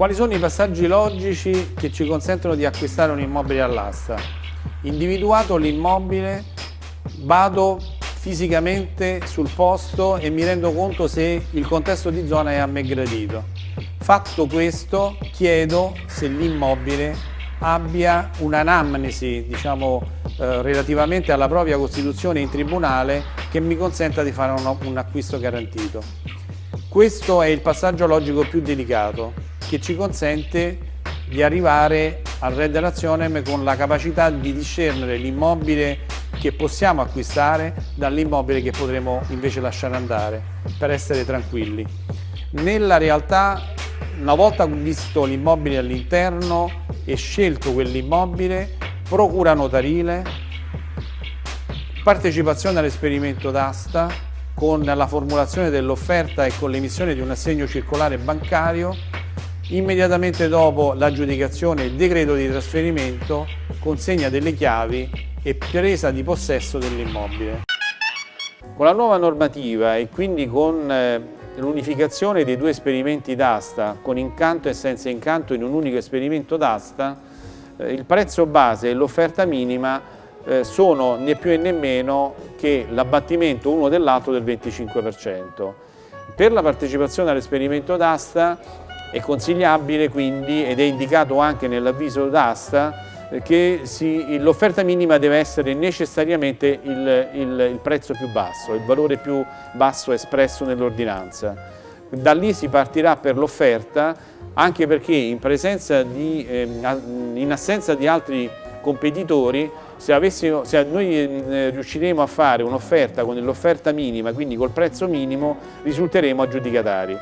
Quali sono i passaggi logici che ci consentono di acquistare un immobile all'asta? Individuato l'immobile, vado fisicamente sul posto e mi rendo conto se il contesto di zona è a me gradito. Fatto questo, chiedo se l'immobile abbia un'anamnesi, diciamo, eh, relativamente alla propria costituzione in tribunale che mi consenta di fare un, un acquisto garantito. Questo è il passaggio logico più delicato che ci consente di arrivare al Red Relazionem con la capacità di discernere l'immobile che possiamo acquistare dall'immobile che potremo invece lasciare andare per essere tranquilli. Nella realtà, una volta visto l'immobile all'interno e scelto quell'immobile, procura notarile, partecipazione all'esperimento d'asta con la formulazione dell'offerta e con l'emissione di un assegno circolare bancario Immediatamente dopo l'aggiudicazione il decreto di trasferimento, consegna delle chiavi e presa di possesso dell'immobile. Con la nuova normativa e quindi con eh, l'unificazione dei due esperimenti d'asta, con incanto e senza incanto in un unico esperimento d'asta, eh, il prezzo base e l'offerta minima eh, sono né più né meno che l'abbattimento uno dell'altro del 25%. Per la partecipazione all'esperimento d'asta è consigliabile quindi, ed è indicato anche nell'avviso d'asta, che l'offerta minima deve essere necessariamente il, il, il, prezzo più basso, il valore più basso espresso nell'ordinanza. Da lì si partirà per l'offerta anche perché in, di, eh, in assenza di altri competitori, se, avessimo, se noi eh, riusciremo a fare un'offerta con l'offerta minima, quindi col prezzo minimo, risulteremo aggiudicatari.